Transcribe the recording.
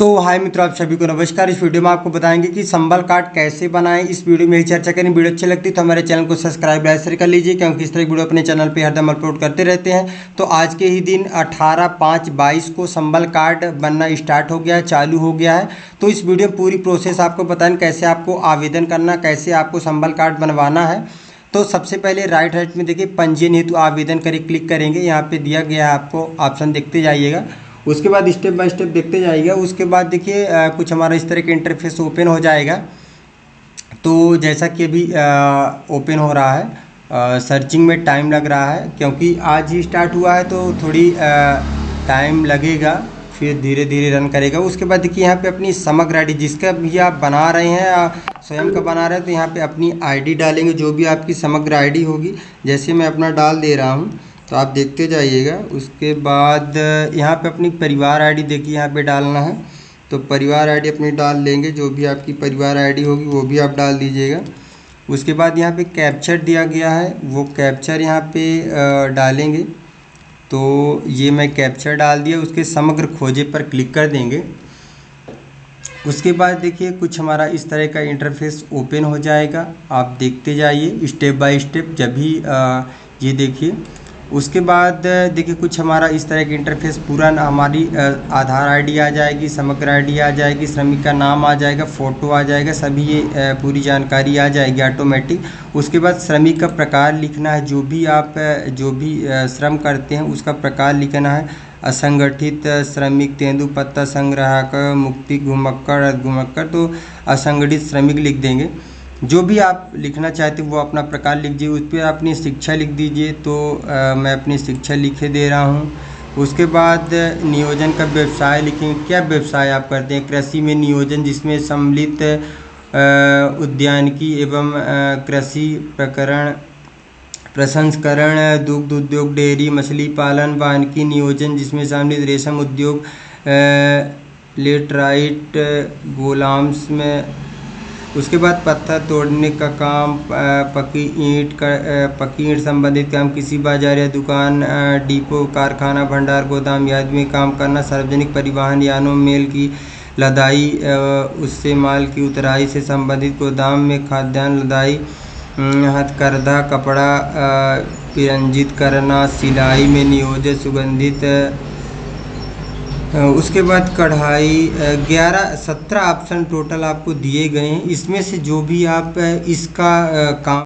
तो हाय मित्रों, आप सभी को नमस्कार। इस वीडियो में आपको बताएँगे कि संबल कार्ड कैसे बनाएँ। इस वीडियो में ही चर्चा करें वीडियो अच्छी लगती तो हमारे चैनल को सब्सक्राइब, लाइक कर लीजिए, क्योंकि इस तरह की वीडियो अपने चैनल पे हरदम अपलोड करते रहते हैं। तो आज के ही दिन, अठारह पाँच बाईस को संबल कार्ड बनना स्टार्ट हो गया है, चालू हो गया है। तो इस वीडियो में पूरी प्रोसेस आपको बताएँ, कैसे आपको आवेदन करना, कैसे आपको संबल कार्ड बनवाना है। तो सबसे पहले राइट साइड में देखिए, पंजीयन हेतु आवेदन करें, क्लिक करेंगे। यहाँ पर दिया गया है आपको, ऑप्शन देखते जाइएगा। उसके बाद स्टेप बाय स्टेप देखते जाइएगा उसके बाद देखिए कुछ हमारा इस तरह का इंटरफेस ओपन हो जाएगा। तो जैसा कि अभी ओपन हो रहा है आ, सर्चिंग में टाइम लग रहा है क्योंकि आज ही स्टार्ट हुआ है तो थोड़ी टाइम लगेगा फिर धीरे धीरे रन करेगा। उसके बाद देखिए यहाँ पे अपनी समग्र आईडी जिसका भी आप बना रहे हैं स्वयं का बना रहे हैं तो यहाँ पे अपनी आईडी डालेंगे जो भी आपकी समग्र आईडी होगी। जैसे मैं अपना डाल दे रहा हूँ तो आप देखते जाइएगा। उसके बाद, यहाँ पे अपनी परिवार आईडी देखिए, यहाँ पे डालना है। तो परिवार आईडी अपनी डाल लेंगे, जो भी आपकी परिवार आईडी होगी, वो भी आप डाल दीजिएगा। उसके बाद यहाँ पे कैप्चर दिया गया है। वो कैप्चर यहाँ पे डालेंगे। तो ये मैं कैप्चर डाल दिया। उसके समग्र खोजे पर क्लिक कर देंगे। उसके बाद देखिए, कुछ हमारा इस तरह का इंटरफेस ओपन हो जाएगा। आप देखते जाइए स्टेप बाय स्टेप जब भी ये देखिए। उसके बाद देखिए, कुछ हमारा इस तरह का इंटरफेस पूरा हमारी आधार आईडी आ जाएगी, समग्र आईडी आ जाएगी, श्रमिक का नाम आ जाएगा फ़ोटो आ जाएगा, सभी ये पूरी जानकारी आ जाएगी ऑटोमेटिक उसके बाद श्रमिक का प्रकार लिखना है, जो भी आप जो भी श्रम करते हैं, उसका प्रकार लिखना है। असंगठित श्रमिक, तेंदुपत्ता संग्राहक, मुक्ति घुमक्कड़ घुमक्कड़ तो असंगठित श्रमिक लिख देंगे। जो भी आप लिखना चाहते वो अपना प्रकार लिख दीजिए। उस पर अपनी शिक्षा लिख दीजिए। तो आ, मैं अपनी शिक्षा लिखे दे रहा हूँ। उसके बाद नियोजन का व्यवसाय लिखेंगे क्या व्यवसाय आप करते हैं? कृषि में नियोजन जिसमें सम्मिलित उद्यानिकी एवं कृषि प्रकरण प्रसंस्करण दुग्ध उद्योग डेयरी मछली पालन वानिकी नियोजन जिसमें सम्मिलित रेशम उद्योग लेटराइट गोलाम्स में उसके बाद पत्थर तोड़ने का काम पक्की ईंट का पक्की ईंट संबंधित काम, किसी बाज़ार या दुकान डिपो, कारखाना, भंडार, गोदाम याद में काम करना, सार्वजनिक परिवहन, यानों, मेल की लदाई उससे माल की उतराई से संबंधित गोदाम में खाद्यान्न, लदाई हथकरघा, कपड़ा पिरंजित करना, सिलाई में नियोजित सुगंधित उसके बाद कढ़ाई ग्यारह, सत्रह ऑप्शन टोटल आपको दिए गए हैं। इसमें से जो भी आप इसका काम